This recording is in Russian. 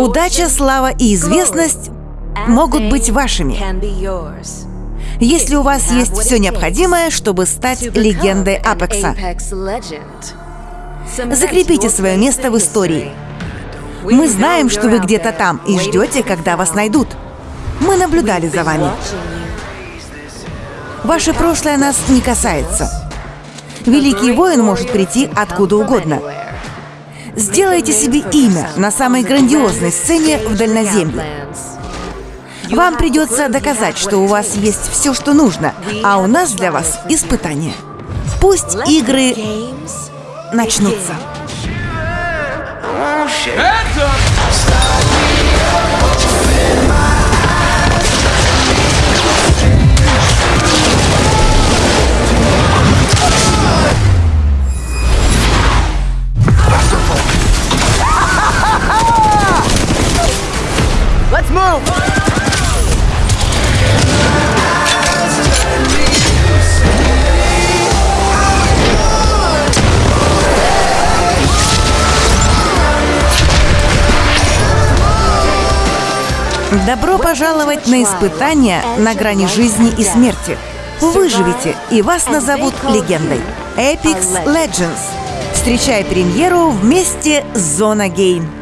Удача, слава и известность могут быть вашими, если у вас есть все необходимое, чтобы стать легендой Апекса. Закрепите свое место в истории. Мы знаем, что вы где-то там и ждете, когда вас найдут. Мы наблюдали за вами. Ваше прошлое нас не касается. Великий воин может прийти откуда угодно. Сделайте себе имя на самой грандиозной сцене в Дальноземье. Вам придется доказать, что у вас есть все, что нужно, а у нас для вас испытание. Пусть игры начнутся. Move! Добро пожаловать на испытания на грани жизни и смерти. Выживите, и вас назовут легендой. Apex Legends. Встречай премьеру вместе с Зона Гейм.